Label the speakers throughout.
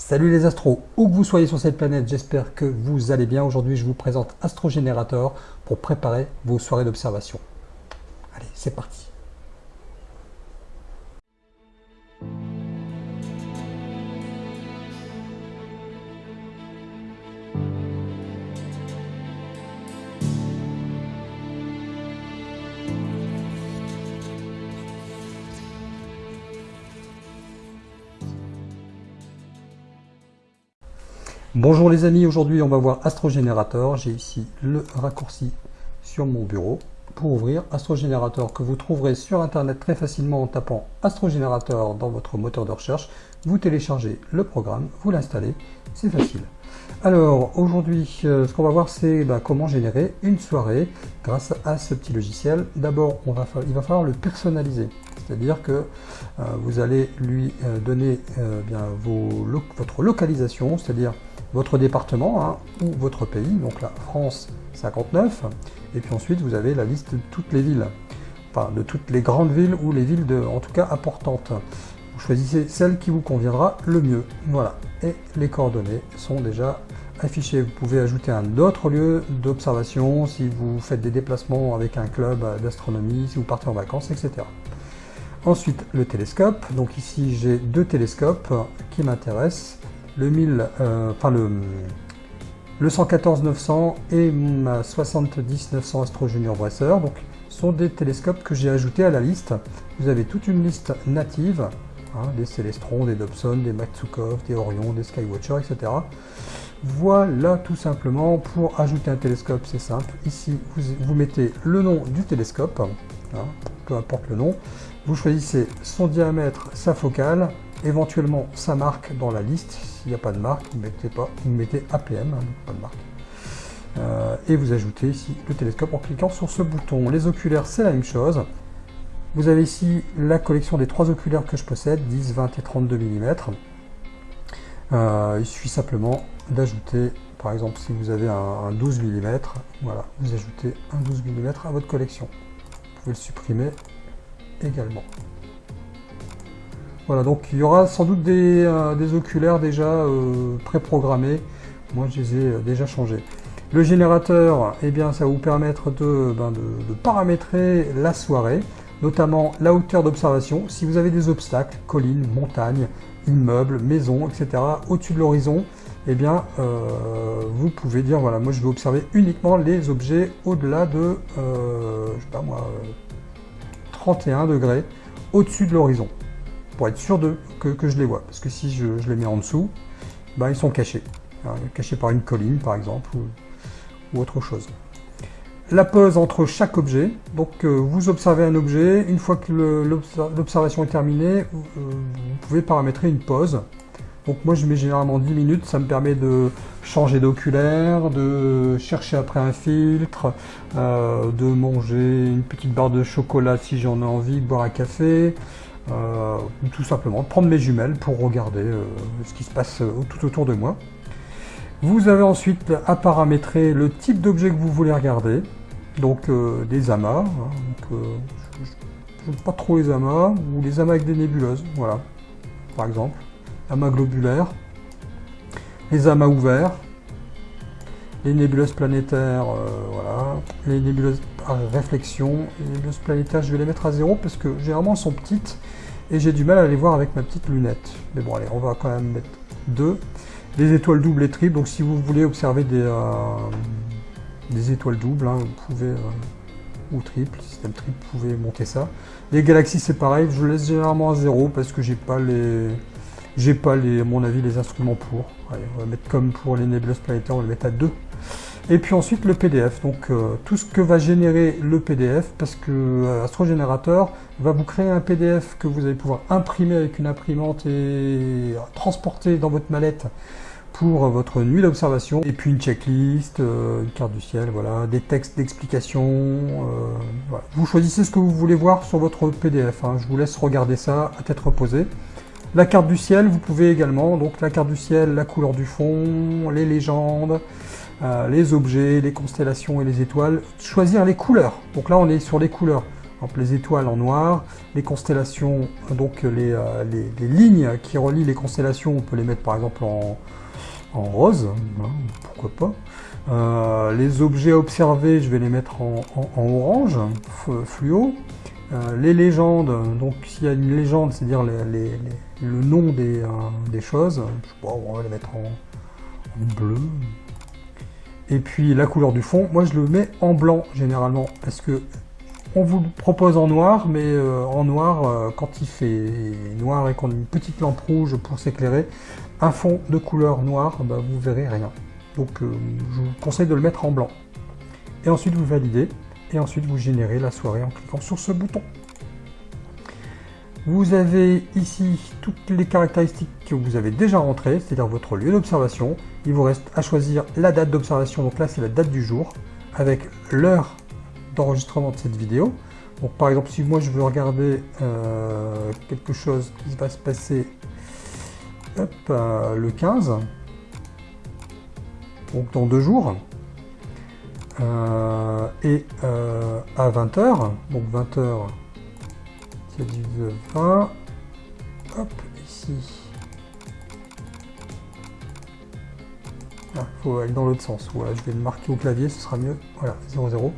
Speaker 1: Salut les astros, où que vous soyez sur cette planète, j'espère que vous allez bien. Aujourd'hui, je vous présente Astrogénérateur pour préparer vos soirées d'observation. Allez, c'est parti. Bonjour les amis, aujourd'hui on va voir Astrogénérateur. J'ai ici le raccourci sur mon bureau pour ouvrir Astrogénérateur que vous trouverez sur internet très facilement en tapant Astrogénérateur dans votre moteur de recherche. Vous téléchargez le programme, vous l'installez, c'est facile. Alors aujourd'hui euh, ce qu'on va voir c'est bah, comment générer une soirée grâce à ce petit logiciel. D'abord il va falloir le personnaliser. C'est-à-dire que euh, vous allez lui euh, donner votre localisation, c'est-à-dire votre département hein, ou votre pays, donc la France 59, et puis ensuite vous avez la liste de toutes les villes, enfin de toutes les grandes villes ou les villes en tout cas importantes. Vous choisissez celle qui vous conviendra le mieux, voilà. Et les coordonnées sont déjà affichées. Vous pouvez ajouter un autre lieu d'observation si vous faites des déplacements avec un club d'astronomie, si vous partez en vacances, etc. Ensuite, le télescope. Donc ici, j'ai deux télescopes qui m'intéressent le 1000, euh, enfin le, le 114 900 et ma 70 900 Astro Junior Bresser, donc sont des télescopes que j'ai ajoutés à la liste. Vous avez toute une liste native, hein, des Célestron, des Dobson, des Matsukov, des Orion, des Skywatcher, etc. Voilà tout simplement pour ajouter un télescope, c'est simple. Ici, vous, mettez le nom du télescope, hein, peu importe le nom. Vous choisissez son diamètre, sa focale, éventuellement sa marque dans la liste. S'il n'y a pas de marque, vous mettez, pas, vous mettez APM, hein, pas de marque. Euh, et vous ajoutez ici le télescope en cliquant sur ce bouton. Les oculaires, c'est la même chose. Vous avez ici la collection des trois oculaires que je possède, 10, 20 et 32 mm. Euh, il suffit simplement d'ajouter, par exemple, si vous avez un, 12 mm, voilà, vous ajoutez un 12 mm à votre collection. Vous pouvez le supprimer également. Voilà, donc il y aura sans doute des, euh, oculaires déjà euh, préprogrammés. Moi, je les ai euh, déjà changés. Le générateur, eh bien, ça va vous permettre de, ben, de, paramétrer la soirée, notamment la hauteur d'observation. Si vous avez des obstacles, collines, montagnes, immeubles, maisons, etc., au-dessus de l'horizon, eh bien, vous pouvez dire, voilà, moi je vais observer uniquement les objets au-delà de, je sais pas moi, 31 degrés au-dessus de l'horizon pour être sûr de, que, je les vois. Parce que si je, les mets en dessous, bah, ils sont cachés. cachés par une colline, par exemple, ou, autre chose. La pause entre chaque objet. Donc, euh, vous observez un objet. Une fois que l'observation est terminée, vous pouvez paramétrer une pause. Donc moi je mets généralement 10 minutes, ça me permet de changer d'oculaire, de chercher après un filtre, euh, de manger une petite barre de chocolat si j'en ai envie, boire un café, euh, tout simplement prendre mes jumelles pour regarder euh, ce qui se passe euh, tout autour de moi. Vous avez ensuite à paramétrer le type d'objet que vous voulez regarder, donc des amas, hein, je n'aime pas trop les amas, ou les amas avec des nébuleuses, voilà, par exemple, amas globulaires, les amas ouverts, les nébuleuses planétaires, voilà, les nébuleuses par réflexion, les nébuleuses planétaires, je vais les mettre à zéro parce que généralement elles sont petites et j'ai du mal à les voir avec ma petite lunette. Mais bon, allez, on va quand même mettre deux. Des étoiles doubles et triples, donc si vous voulez observer des, euh, des étoiles doubles, hein, vous pouvez, euh, ou triple, système triple, vous pouvez monter ça. Les galaxies, c'est pareil, je laisse généralement à zéro parce que j'ai pas les... J'ai pas, les, à mon avis, les instruments pour. Allez, on va mettre comme pour les nébuleuses planétaires, on va les mettre à 2. Et puis ensuite le PDF, donc euh, tout ce que va générer le PDF, parce que euh, Astrogénérateur va vous créer un PDF que vous allez pouvoir imprimer avec une imprimante et transporter dans votre mallette pour votre nuit d'observation, et puis une checklist, euh, une carte du ciel, voilà, des textes d'explication, vous choisissez ce que vous voulez voir sur votre PDF, hein. je vous laisse regarder ça à tête reposée. La carte du ciel, vous pouvez également, donc la carte du ciel, la couleur du fond, les légendes, euh, les objets, les constellations et les étoiles, choisir les couleurs. Donc là, on est sur les couleurs. les étoiles en noir, les constellations, donc les, les, lignes qui relient les constellations, on peut les mettre par exemple en, rose, hein, pourquoi pas. les objets observés, je vais les mettre en, orange, fluo. Euh, les légendes, donc s'il y a une légende, c'est-à-dire le nom des, euh, choses, on va les mettre en, bleu. Et puis la couleur du fond, moi je le mets en blanc généralement, parce que on vous le propose en noir, mais euh, en noir, quand il fait noir et qu'on a une petite lampe rouge pour s'éclairer, un fond de couleur noire, bah, vous verrez rien. Donc je vous conseille de le mettre en blanc. Et ensuite vous validez et ensuite vous générez la soirée en cliquant sur ce bouton. Vous avez ici toutes les caractéristiques que vous avez déjà rentrées, c'est-à-dire votre lieu d'observation. Il vous reste à choisir la date d'observation, donc là c'est la date du jour, avec l'heure d'enregistrement de cette vidéo. Donc par exemple si moi je veux regarder euh, quelque chose qui va se passer euh, le 15, donc dans deux jours, euh, et à 20h, donc 20h, c'est du 20, hop, ici. Il ah, faut aller dans l'autre sens. Voilà, je vais le marquer au clavier, ce sera mieux. Voilà, 00.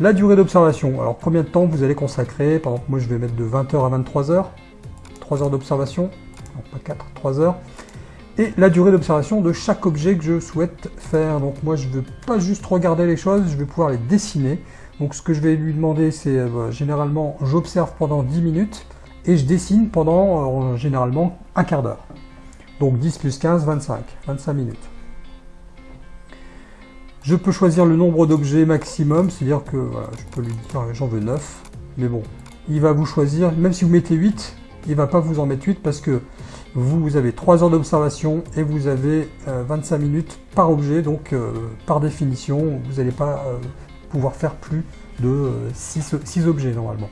Speaker 1: La durée d'observation. Alors, combien de temps vous allez consacrer? Par exemple, moi, je vais mettre de 20h à 23h. 3 heures d'observation. Pas 4, 3 heures et la durée d'observation de chaque objet que je souhaite faire. Donc moi je ne veux pas juste regarder les choses, je vais pouvoir les dessiner. Donc ce que je vais lui demander c'est euh, généralement j'observe pendant 10 minutes et je dessine pendant euh, généralement un quart d'heure. Donc 10 plus 15, 25, 25 minutes. Je peux choisir le nombre d'objets maximum, c'est-à-dire que je peux lui dire j'en veux 9, mais bon, il va vous choisir, même si vous mettez 8, il va pas vous en mettre 8 parce que vous avez 3 heures d'observation et vous avez 25 euh, minutes par objet, donc euh, par définition, vous n'allez pas euh, pouvoir faire plus de 6, objets normalement.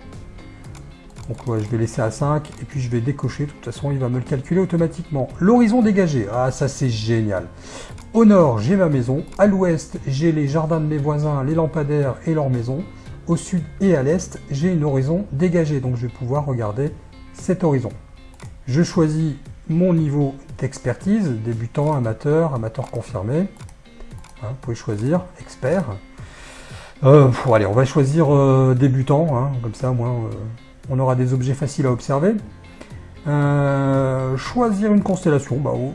Speaker 1: Donc je vais laisser à 5 et puis je vais décocher, de toute façon il va me le calculer automatiquement. L'horizon dégagé, ah ça c'est génial. Au nord j'ai ma maison, à l'ouest j'ai les jardins de mes voisins, les lampadaires et leur maison. Au sud et à l'est j'ai une horizon dégagée, donc je vais pouvoir regarder cet horizon. Je choisis mon niveau d'expertise, débutant, amateur, amateur confirmé. Hein, vous pouvez choisir, expert. Euh, allez, on va choisir euh, débutant, hein, comme ça, moins, euh, on aura des objets faciles à observer. Choisir une constellation, bah, oh.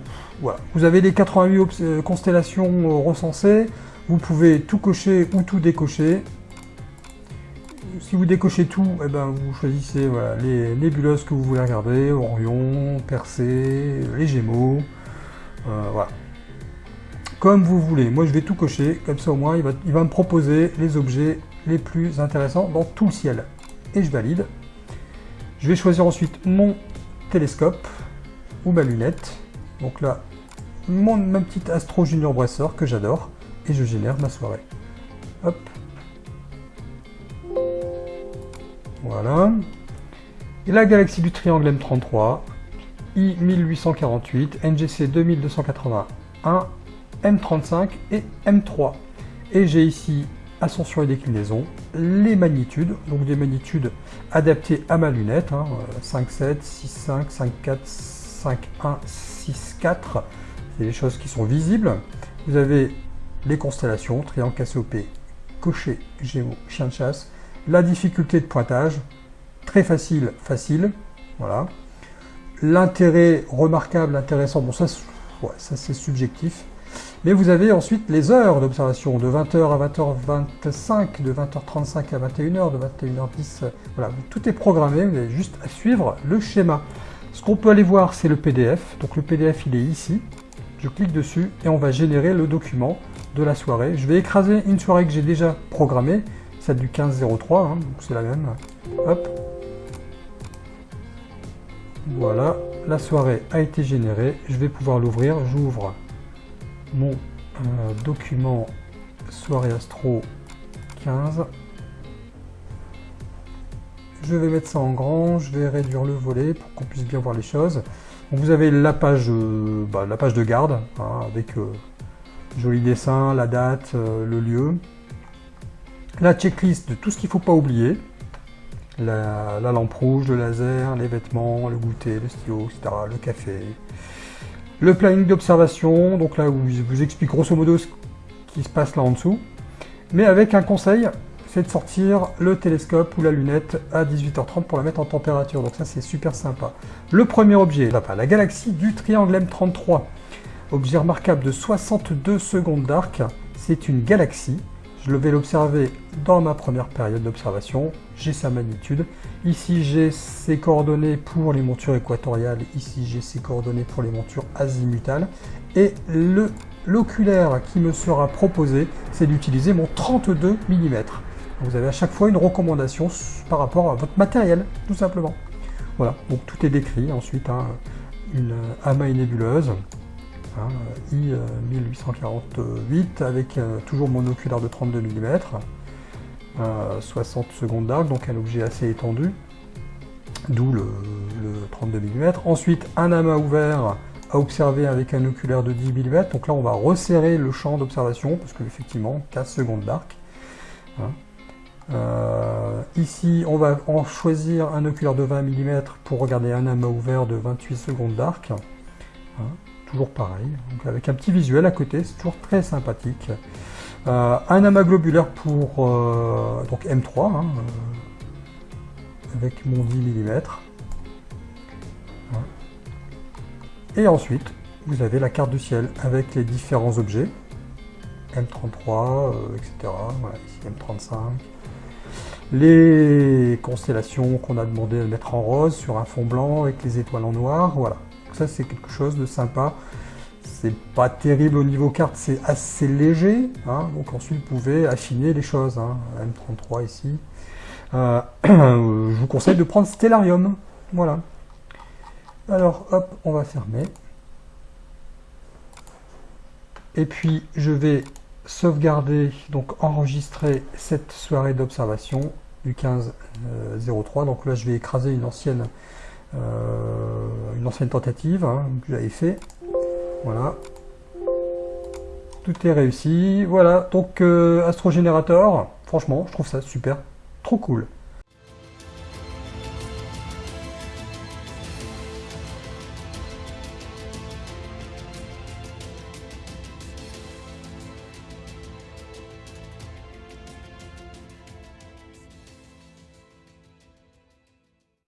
Speaker 1: Vous avez les 88 constellations recensées, vous pouvez tout cocher ou tout décocher si vous décochez tout, eh ben, vous choisissez les nébuleuses que vous voulez regarder, Orion, Persée, les Gémeaux, voilà. Comme vous voulez, moi je vais tout cocher, comme ça au moins il va, il va me proposer les objets les plus intéressants dans tout le ciel. Et je valide. Je vais choisir ensuite mon télescope ou ma lunette. Donc là, mon, ma petite Astro Junior Bracer que j'adore. Et je génère ma soirée. Hop, Voilà. Et la galaxie du triangle M33, I1848, NGC 2281, M35 et M3. Et j'ai ici ascension et déclinaison, les magnitudes, donc des magnitudes adaptées à ma lunette, 5,7, 6,5, 5,4, 5,1, 6,4, c'est des choses qui sont visibles. Vous avez les constellations, triangle Cassiopée, cocher, Gémeaux, chien de chasse, la difficulté de pointage, très facile, facile, voilà. L'intérêt remarquable, intéressant, bon ça c'est subjectif. Mais vous avez ensuite les heures d'observation, de 20h à 20h25, de 20h35 à 21h, de 21h10, voilà, tout est programmé, vous avez juste à suivre le schéma. Ce qu'on peut aller voir, c'est le PDF, donc le PDF il est ici, je clique dessus et on va générer le document de la soirée. Je vais écraser une soirée que j'ai déjà programmée, celle du 1503, hein, donc c'est la même. Hop. Voilà, la soirée a été générée. Je vais pouvoir l'ouvrir. J'ouvre mon euh, document soirée astro 15. Je vais mettre ça en grand, je vais réduire le volet pour qu'on puisse bien voir les choses. vous avez la page, euh, bah, la page de garde, hein, avec euh, joli dessin, la date, le lieu la checklist de tout ce qu'il ne faut pas oublier. la, lampe rouge, le laser, les vêtements, le goûter, le stylo, etc., le café. Le planning d'observation, donc là où je vous explique grosso modo ce qui se passe là en dessous, mais avec un conseil, c'est de sortir le télescope ou la lunette à 18h30 pour la mettre en température, donc ça c'est super sympa. Le premier objet, la galaxie du triangle M33, objet remarquable de 62 secondes d'arc, c'est une galaxie je vais l'observer dans ma première période d'observation. J'ai sa magnitude. Ici, j'ai ses coordonnées pour les montures équatoriales. Ici, j'ai ses coordonnées pour les montures azimutales. Et l'oculaire qui me sera proposé, c'est d'utiliser mon 32 mm. Vous avez à chaque fois une recommandation par rapport à votre matériel, tout simplement. Voilà, donc tout est décrit. Ensuite, hein, une AMA nébuleuse, Hein, I1848 avec euh, toujours mon oculaire de 32 mm, 60 secondes d'arc, donc un objet assez étendu, d'où le, 32 mm. Ensuite, un amas ouvert à observer avec un oculaire de 10 mm, donc là on va resserrer le champ d'observation, parce que effectivement 15 secondes d'arc. Hein. Euh, ici, on va en choisir un oculaire de 20 mm pour regarder un amas ouvert de 28 secondes d'arc. Hein toujours pareil, avec un petit visuel à côté, c'est toujours très sympathique. Euh, un amas globulaire pour euh, donc M3, hein, euh, avec mon 10 mm. Et ensuite, vous avez la carte du ciel avec les différents objets, M33, etc. Voilà, ici M35. Les constellations qu'on a demandé de mettre en rose sur un fond blanc avec les étoiles en noir, voilà c'est quelque chose de sympa. C'est pas terrible au niveau carte, c'est assez léger. Hein. donc ensuite vous pouvez affiner les choses. Hein. M33 ici. Euh, je vous conseille de prendre Stellarium. Voilà. Alors hop, on va fermer. Et puis je vais sauvegarder, donc enregistrer cette soirée d'observation du 15-03. Euh, donc là je vais écraser une ancienne une ancienne tentative hein, que j'avais fait. Voilà. Tout est réussi. Voilà, donc euh, Astrogénérateur, franchement, je trouve ça super, trop cool.